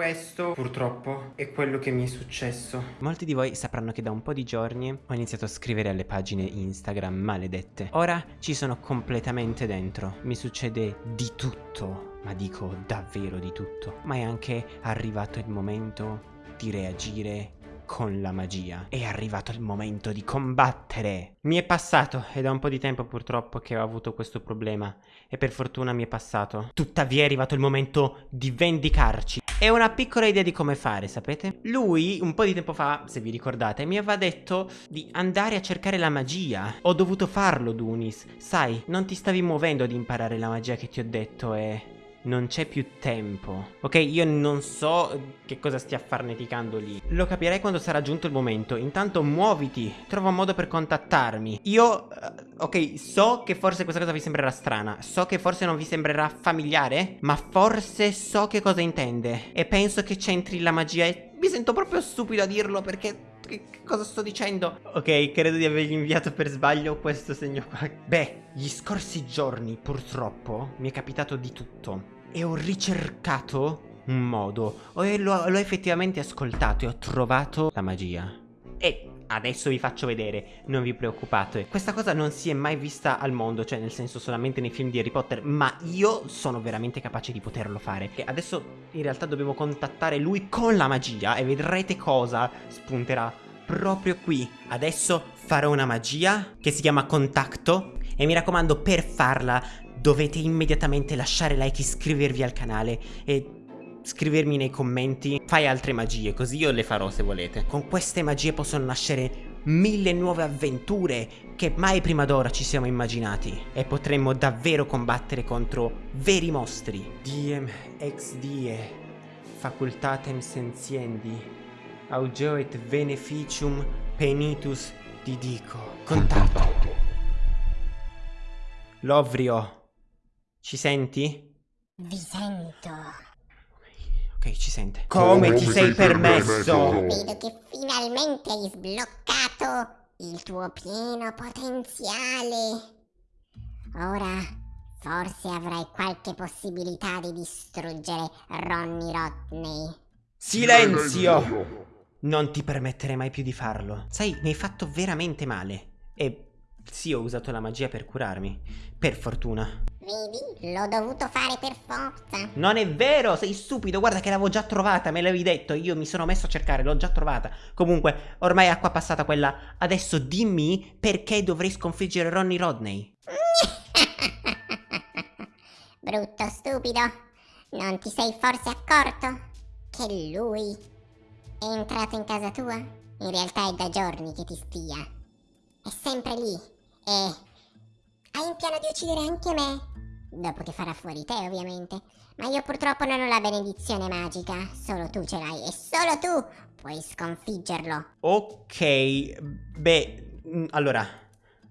Questo purtroppo è quello che mi è successo. Molti di voi sapranno che da un po' di giorni ho iniziato a scrivere alle pagine Instagram maledette. Ora ci sono completamente dentro. Mi succede di tutto, ma dico davvero di tutto. Ma è anche arrivato il momento di reagire con la magia. È arrivato il momento di combattere. Mi è passato, è un po' di tempo purtroppo che ho avuto questo problema. E per fortuna mi è passato. Tuttavia è arrivato il momento di vendicarci. E una piccola idea di come fare, sapete? Lui, un po' di tempo fa, se vi ricordate, mi aveva detto di andare a cercare la magia. Ho dovuto farlo, Dunis. Sai, non ti stavi muovendo ad imparare la magia che ti ho detto e... Non c'è più tempo. Ok, io non so che cosa stia farneticando lì. Lo capirai quando sarà giunto il momento. Intanto muoviti, trova un modo per contattarmi. Io, uh, ok, so che forse questa cosa vi sembrerà strana. So che forse non vi sembrerà familiare. Ma forse so che cosa intende. E penso che c'entri la magia e mi sento proprio stupido a dirlo perché che, cosa sto dicendo? Ok, credo di avergli inviato per sbaglio questo segno qua. Beh, gli scorsi giorni purtroppo mi è capitato di tutto. E ho ricercato un modo. E l'ho effettivamente ascoltato e ho trovato la magia. E adesso vi faccio vedere, non vi preoccupate. Questa cosa non si è mai vista al mondo, cioè nel senso solamente nei film di Harry Potter, ma io sono veramente capace di poterlo fare. E adesso in realtà dobbiamo contattare lui con la magia e vedrete cosa spunterà proprio qui. Adesso farò una magia che si chiama contatto e mi raccomando per farla dovete immediatamente lasciare like, iscrivervi al canale e scrivermi nei commenti. Fai altre magie così io le farò se volete. Con queste magie possono nascere mille nuove avventure che mai prima d'ora ci siamo immaginati. E potremmo davvero combattere contro veri mostri. Diem ex die facultatem sentiendi augeoit beneficium penitus didico contatto Lovrio ci senti? Vi sento Ok, ci sente. Come ti sei permesso? Vedo che finalmente hai sbloccato il tuo pieno potenziale. Ora forse avrai qualche possibilità di distruggere Ronny Rodney. Silenzio! Non ti permetterei mai più di farlo. Sai, mi hai fatto veramente male. E sì, ho usato la magia per curarmi. Per fortuna. Vedi? L'ho dovuto fare per forza. Non è vero, sei stupido. Guarda che l'avevo già trovata, me l'avevi detto. Io mi sono messo a cercare, l'ho già trovata. Comunque, ormai è acqua passata quella. Adesso dimmi perché dovrei sconfiggere Ronnie Rodney. Brutto stupido. Non ti sei forse accorto che lui è entrato in casa tua? In realtà è da giorni che ti spia. È sempre lì. E hai in piano di uccidere anche me. Dopo che farà fuori te, ovviamente. Ma io purtroppo non ho la benedizione magica. Solo tu ce l'hai e solo tu puoi sconfiggerlo. Ok, beh, mm, allora...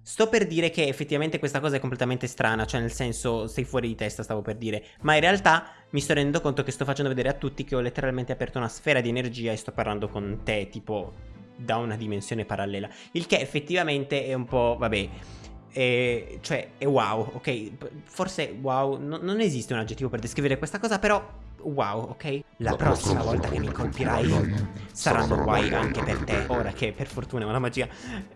Sto per dire che effettivamente questa cosa è completamente strana, cioè nel senso sei fuori di testa stavo per dire, ma in realtà mi sto rendendo conto che sto facendo vedere a tutti che ho letteralmente aperto una sfera di energia e sto parlando con te, tipo da una dimensione parallela, il che effettivamente è un po', vabbè, e, cioè, è wow, ok? Forse wow, no, non esiste un aggettivo per descrivere questa cosa, però wow, ok? La prossima volta che mi colpirai saranno guai anche per te. Ora che per fortuna ho la magia,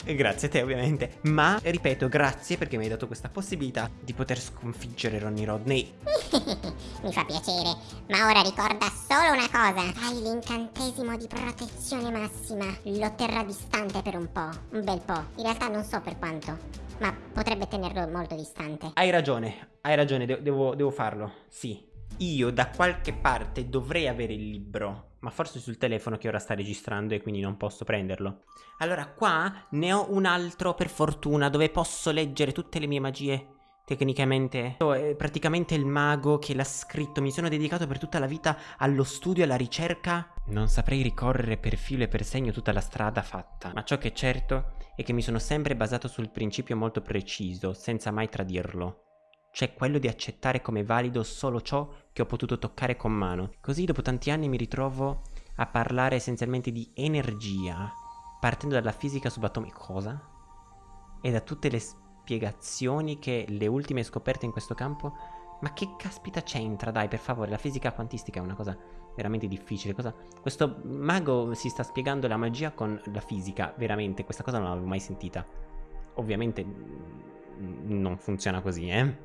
grazie a te ovviamente. Ma, ripeto, grazie perché mi hai dato questa possibilità di poter sconfiggere Ronnie Rodney. mi fa piacere, ma ora ricorda solo una cosa. Hai l'incantesimo di protezione massima. Lo terrà distante per un po', un bel po'. In realtà non so per quanto. Ma potrebbe tenerlo molto distante. Hai ragione, hai ragione, de devo, devo farlo, sì. Io da qualche parte dovrei avere il libro, ma forse sul telefono che ora sta registrando e quindi non posso prenderlo. Allora qua ne ho un altro per fortuna dove posso leggere tutte le mie magie. Tecnicamente è praticamente il mago che l'ha scritto, mi sono dedicato per tutta la vita allo studio e alla ricerca. Non saprei ricorrere per filo e per segno tutta la strada fatta, ma ciò che è certo è che mi sono sempre basato sul principio molto preciso, senza mai tradirlo. Cioè quello di accettare come valido solo ciò che ho potuto toccare con mano. Così dopo tanti anni mi ritrovo a parlare essenzialmente di energia, partendo dalla fisica subatomica. Cosa? E da tutte le spiegazioni che le ultime scoperte in questo campo... Ma che caspita c'entra? Dai, per favore, la fisica quantistica è una cosa veramente difficile. Cosa... Questo mago si sta spiegando la magia con la fisica, veramente. Questa cosa non l'avevo mai sentita. Ovviamente non funziona così, eh.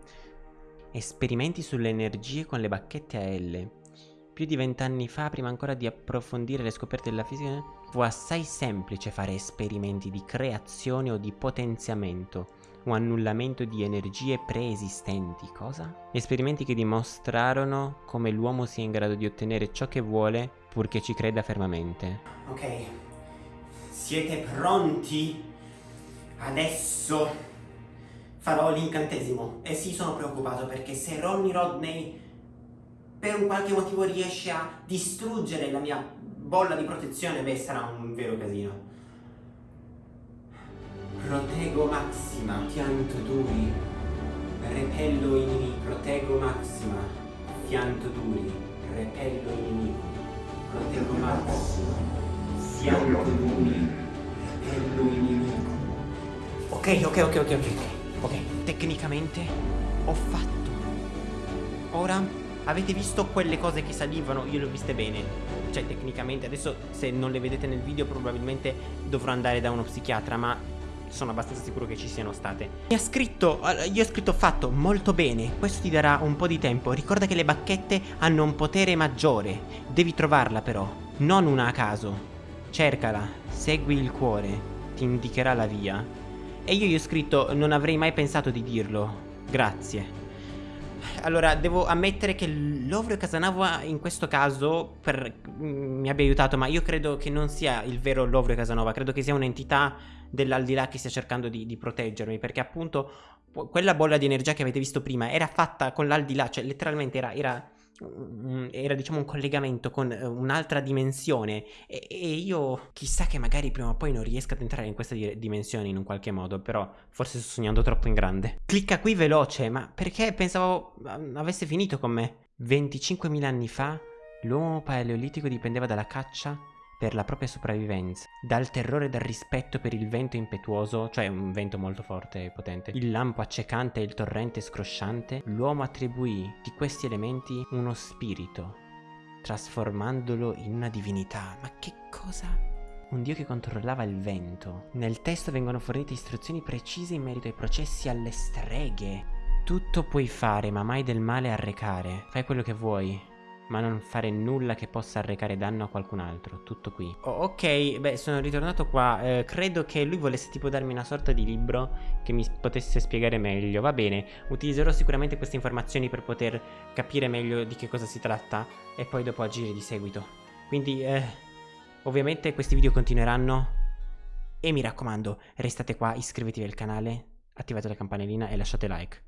Esperimenti sulle energie con le bacchette a L. Più di vent'anni fa, prima ancora di approfondire le scoperte della fisica, fu assai semplice fare esperimenti di creazione o di potenziamento o annullamento di energie preesistenti. Cosa? Esperimenti che dimostrarono come l'uomo sia in grado di ottenere ciò che vuole purché ci creda fermamente. Ok, siete pronti? Adesso farò l'incantesimo. E sì, sono preoccupato perché se Ronnie Rodney per un qualche motivo riesce a distruggere la mia bolla di protezione, beh, sarà un vero casino. Protego Maxima, fianto duri, repello inimico, protego Maxima, fianto duri, repello inimico, protego Maxima, fianto duri, repello inimico. Ok, ok, ok, ok, ok, ok. Tecnicamente ho fatto. Ora avete visto quelle cose che salivano? Io le ho viste bene. Cioè, tecnicamente, adesso se non le vedete nel video probabilmente dovrò andare da uno psichiatra, ma sono abbastanza sicuro che ci siano state. Mi ha scritto, io ho scritto fatto molto bene, questo ti darà un po' di tempo. Ricorda che le bacchette hanno un potere maggiore, devi trovarla però, non una a caso. Cercala, segui il cuore, ti indicherà la via. E io gli ho scritto, non avrei mai pensato di dirlo, grazie. Allora, devo ammettere che l'Ovrio Casanova in questo caso per, mm, mi abbia aiutato, ma io credo che non sia il vero Lovrio Casanova, credo che sia un'entità dell'aldilà che stia cercando di, di, proteggermi, perché appunto quella bolla di energia che avete visto prima era fatta con l'aldilà, cioè letteralmente era, era era diciamo un collegamento con eh, un'altra dimensione. E, e, io chissà che magari prima o poi non riesca ad entrare in questa di dimensione in un qualche modo però forse sto sognando troppo in grande. Clicca qui veloce ma perché pensavo avesse finito con me? 25.000 anni fa l'uomo paleolitico dipendeva dalla caccia per la propria sopravvivenza, dal terrore e dal rispetto per il vento impetuoso, cioè un vento molto forte e potente, il lampo accecante e il torrente scrosciante, l'uomo attribuì di questi elementi uno spirito, trasformandolo in una divinità. Ma che cosa? Un dio che controllava il vento. Nel testo vengono fornite istruzioni precise in merito ai processi alle streghe. Tutto puoi fare, ma mai del male arrecare. Fai quello che vuoi, ma non fare nulla che possa arrecare danno a qualcun altro. Tutto qui. Oh, ok, beh, sono ritornato qua. Eh, credo che lui volesse tipo darmi una sorta di libro che mi potesse spiegare meglio. Va bene, utilizzerò sicuramente queste informazioni per poter capire meglio di che cosa si tratta e poi dopo agire di seguito. Quindi, eh, ovviamente questi video continueranno. E mi raccomando, restate qua, iscrivetevi al canale, attivate la campanellina e lasciate like.